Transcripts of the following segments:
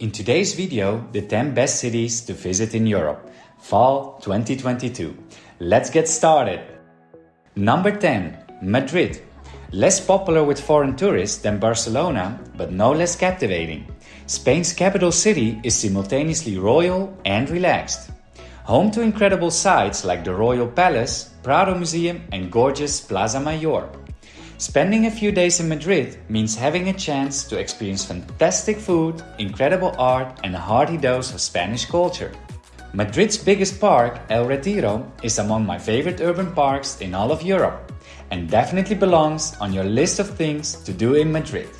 In today's video, the 10 best cities to visit in Europe, Fall 2022. Let's get started. Number 10, Madrid. Less popular with foreign tourists than Barcelona, but no less captivating. Spain's capital city is simultaneously royal and relaxed. Home to incredible sights like the Royal Palace, Prado Museum and gorgeous Plaza Mayor. Spending a few days in Madrid means having a chance to experience fantastic food, incredible art, and a hearty dose of Spanish culture. Madrid's biggest park, El Retiro, is among my favorite urban parks in all of Europe and definitely belongs on your list of things to do in Madrid.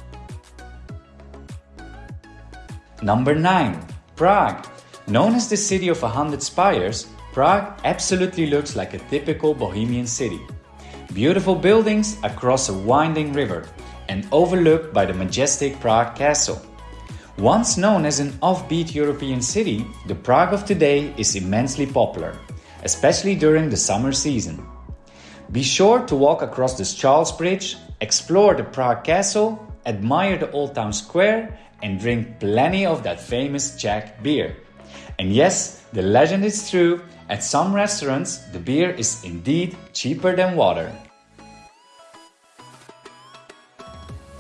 Number 9. Prague. Known as the city of a hundred spires, Prague absolutely looks like a typical Bohemian city. Beautiful buildings across a winding river and overlooked by the majestic Prague Castle. Once known as an offbeat European city, the Prague of today is immensely popular, especially during the summer season. Be sure to walk across the Charles Bridge, explore the Prague Castle, admire the Old Town Square, and drink plenty of that famous Czech beer. And yes, the legend is true at some restaurants, the beer is indeed cheaper than water.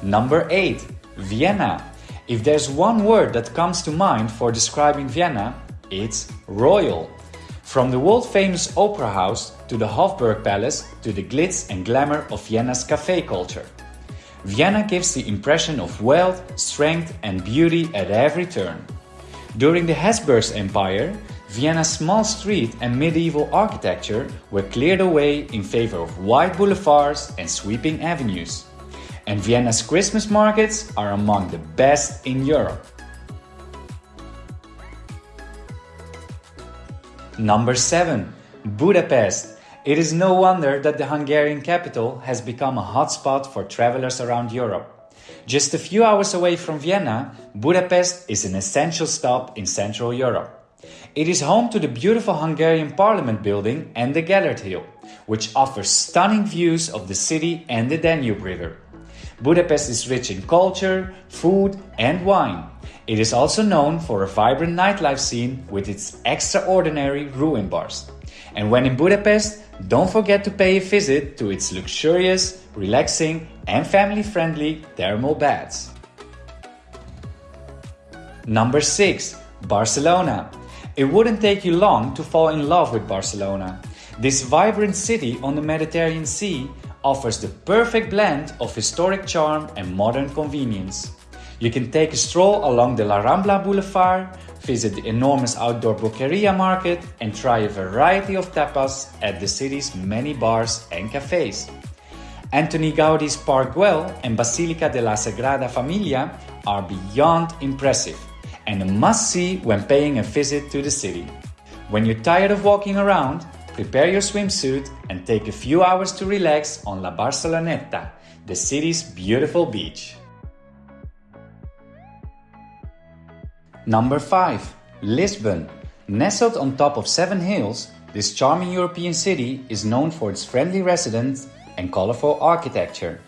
Number 8. Vienna. If there's one word that comes to mind for describing Vienna, it's royal. From the world famous opera house to the Hofburg Palace to the glitz and glamour of Vienna's cafe culture. Vienna gives the impression of wealth, strength, and beauty at every turn. During the Habsburg Empire, Vienna's small street and medieval architecture were cleared away in favor of wide boulevards and sweeping avenues. And Vienna's Christmas markets are among the best in Europe. Number 7. Budapest. It is no wonder that the Hungarian capital has become a hotspot for travelers around Europe. Just a few hours away from Vienna, Budapest is an essential stop in Central Europe. It is home to the beautiful Hungarian Parliament building and the Gellert Hill, which offers stunning views of the city and the Danube River. Budapest is rich in culture, food, and wine. It is also known for a vibrant nightlife scene with its extraordinary ruin bars. And when in Budapest, don't forget to pay a visit to its luxurious, relaxing, and family friendly thermal baths. Number 6. Barcelona. It wouldn't take you long to fall in love with Barcelona. This vibrant city on the Mediterranean Sea offers the perfect blend of historic charm and modern convenience. You can take a stroll along the La Rambla Boulevard, visit the enormous outdoor Boqueria market, and try a variety of tapas at the city's many bars and cafes. Antoni Gaudi's Park Güell and Basilica de la Sagrada Familia are beyond impressive and a must-see when paying a visit to the city. When you're tired of walking around, prepare your swimsuit and take a few hours to relax on La Barceloneta, the city's beautiful beach. Number 5. Lisbon. Nestled on top of seven hills, this charming European city is known for its friendly residents and colorful architecture.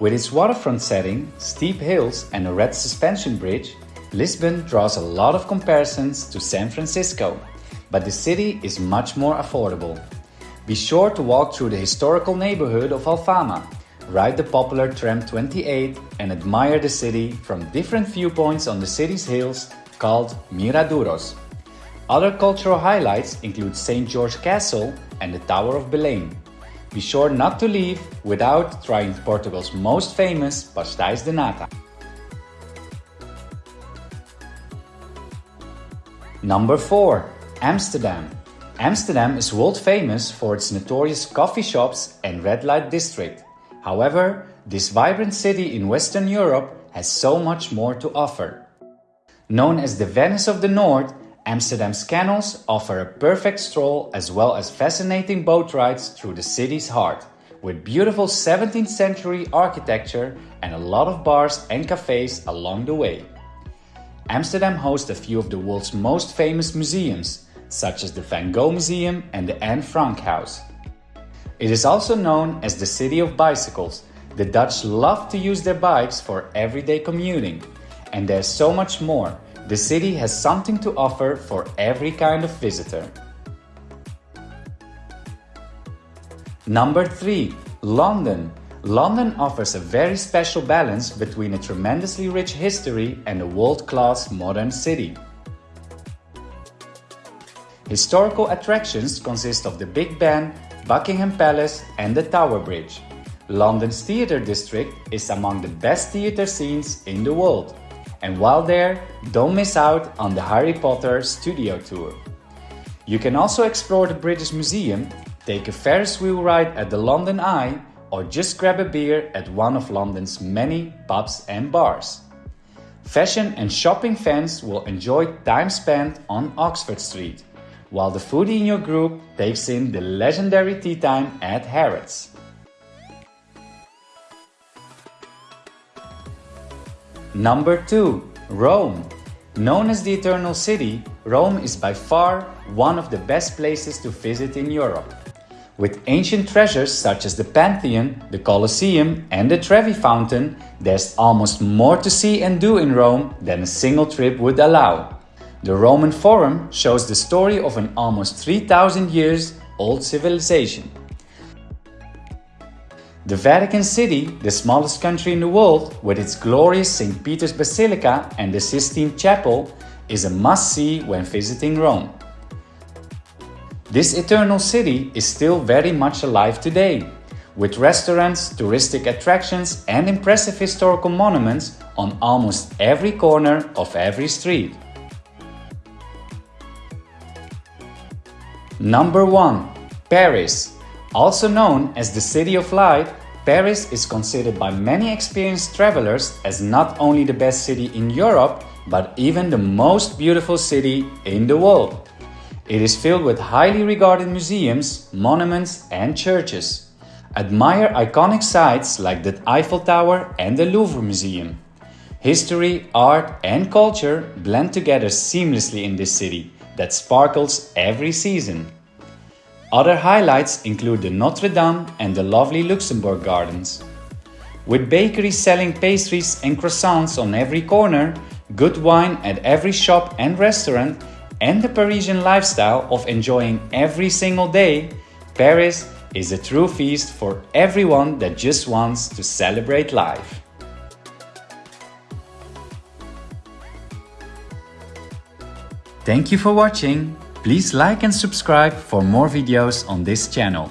With its waterfront setting, steep hills, and a red suspension bridge, Lisbon draws a lot of comparisons to San Francisco, but the city is much more affordable. Be sure to walk through the historical neighborhood of Alfama, ride the popular tram 28 and admire the city from different viewpoints on the city's hills called Miradouros. Other cultural highlights include St. George Castle and the Tower of Belém. Be sure not to leave without trying Portugal's most famous pastéis de nata. Number 4. Amsterdam. Amsterdam is world famous for its notorious coffee shops and red light district. However, this vibrant city in Western Europe has so much more to offer. Known as the Venice of the North, Amsterdam's canals offer a perfect stroll as well as fascinating boat rides through the city's heart, with beautiful 17th century architecture and a lot of bars and cafes along the way. Amsterdam hosts a few of the world's most famous museums, such as the Van Gogh Museum and the Anne Frank House. It is also known as the City of Bicycles. The Dutch love to use their bikes for everyday commuting. And there's so much more. the city has something to offer for every kind of visitor. Number 3. London. London offers a very special balance between a tremendously rich history and a world-class modern city. Historical attractions consist of the Big Ben, Buckingham Palace and the Tower Bridge. London's theatre district is among the best theatre scenes in the world. And while there, don't miss out on the Harry Potter studio tour. You can also explore the British Museum, take a Ferris wheel ride at the London Eye or just grab a beer at one of London's many pubs and bars. Fashion and shopping fans will enjoy time spent on Oxford Street, while the foodie in your group takes in the legendary tea time at Harrods. Number 2. Rome. Known as the Eternal City, Rome is by far one of the best places to visit in Europe. With ancient treasures such as the Pantheon, the Colosseum and the Trevi Fountain, there's almost more to see and do in Rome than a single trip would allow. The Roman Forum shows the story of an almost 3000 years old civilization. The Vatican City, the smallest country in the world, with its glorious St. Peter's Basilica and the Sistine Chapel, is a must-see when visiting Rome. This eternal city is still very much alive today, with restaurants, touristic attractions and impressive historical monuments on almost every corner of every street. Number 1. Paris. Also known as the City of Light, Paris is considered by many experienced travelers as not only the best city in Europe, but even the most beautiful city in the world. It is filled with highly regarded museums, monuments and churches. Admire iconic sites like the Eiffel Tower and the Louvre Museum. History, art and culture blend together seamlessly in this city that sparkles every season. Other highlights include the Notre Dame and the lovely Luxembourg Gardens. With bakeries selling pastries and croissants on every corner, good wine at every shop and restaurant, and the Parisian lifestyle of enjoying every single day, Paris is a true feast for everyone that just wants to celebrate life. Thank you for watching. Please like and subscribe for more videos on this channel.